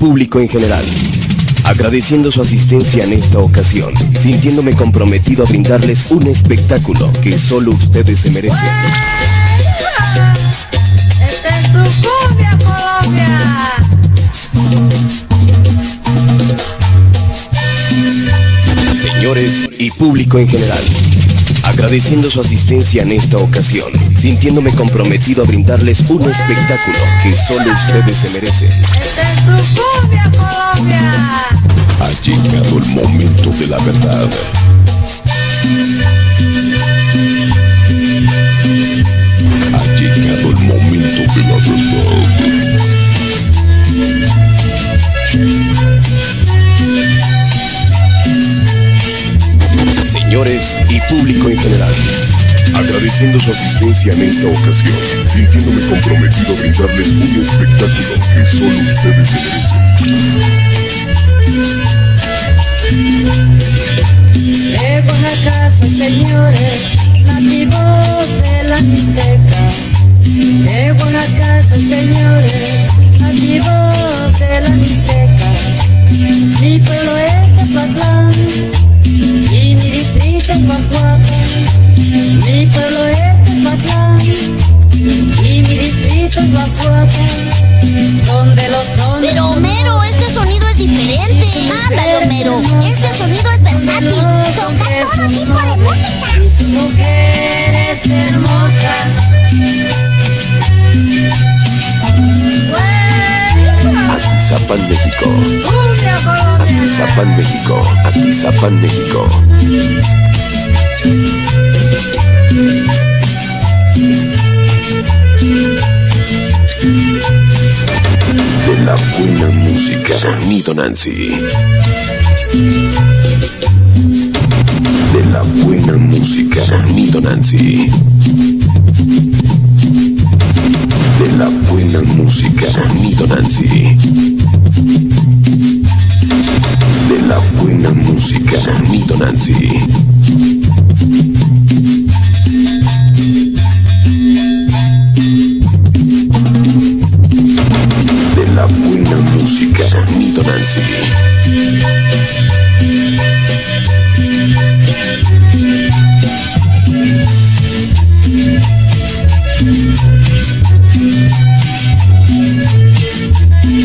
público en general. Agradeciendo su asistencia en esta ocasión, sintiéndome comprometido a brindarles un espectáculo que solo ustedes se merecen. ¡Esta es tu cumbia, Colombia! Señores y público en general, agradeciendo su asistencia en esta ocasión, sintiéndome comprometido a brindarles un espectáculo que solo ustedes se merecen. ¡Esta es tu cumbia, Colombia! Ha llegado el momento de la verdad. Y público en general, agradeciendo su asistencia en esta ocasión, sintiéndome comprometido a brindarles un espectáculo que solo ustedes se merecen. A casa, señores, Donde los Pero Homero, este sonido es diferente. Ándale, Homero. Este sonido es versátil. Toca todo tipo de música. mujeres hermosas. Zapan México. Zapan México, Zapan México. Sonido Nancy. De la buena música, Sonido Nancy. De la buena música, Sonido Nancy. De la buena música, Sonido Nancy.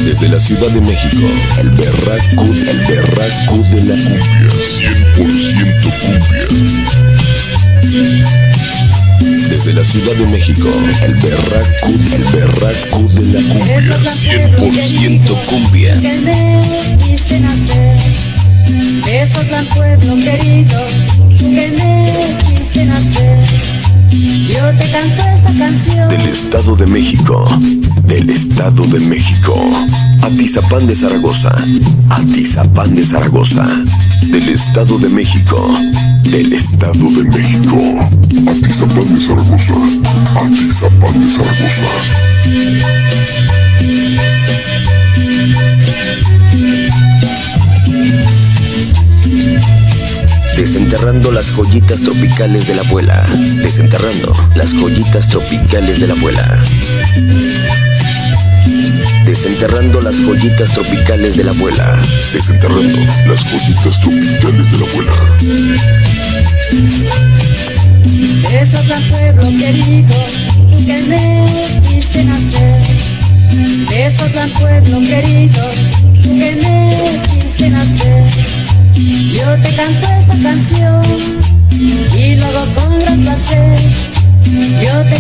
Desde la Ciudad de México, el berraco, el berraco de la cumbia, 100% cumbia. Desde la Ciudad de México, el berraco, el berraco de la cumbia, 100% Del Estado de México, del Estado de México, Atizapán de Zaragoza, Atizapán de Zaragoza, del Estado de México, del Estado de México, Atizapán de Zaragoza. Atizapán de Zaragoza. Tropicales de la abuela, desenterrando las joyitas tropicales de la abuela. Desenterrando las joyitas tropicales de la abuela, Desenterrando las joyitas tropicales de la abuela. Besos al pueblo querido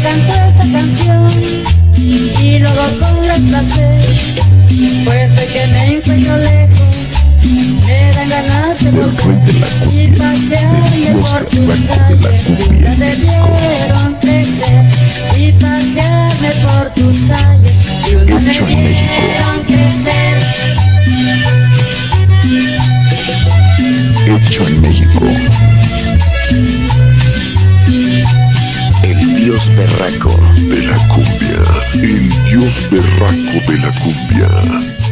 canto esta canción y lo hago con gran placer. Pues hoy que me encuentro lejos, me dan ganas de volver y pasearme por tus calles. en México. debieron crecer y pasearme por tus calles. Y una me vieron crecer. Hecho en México. Dios berraco. De la cumbia. El dios berraco de la cumbia.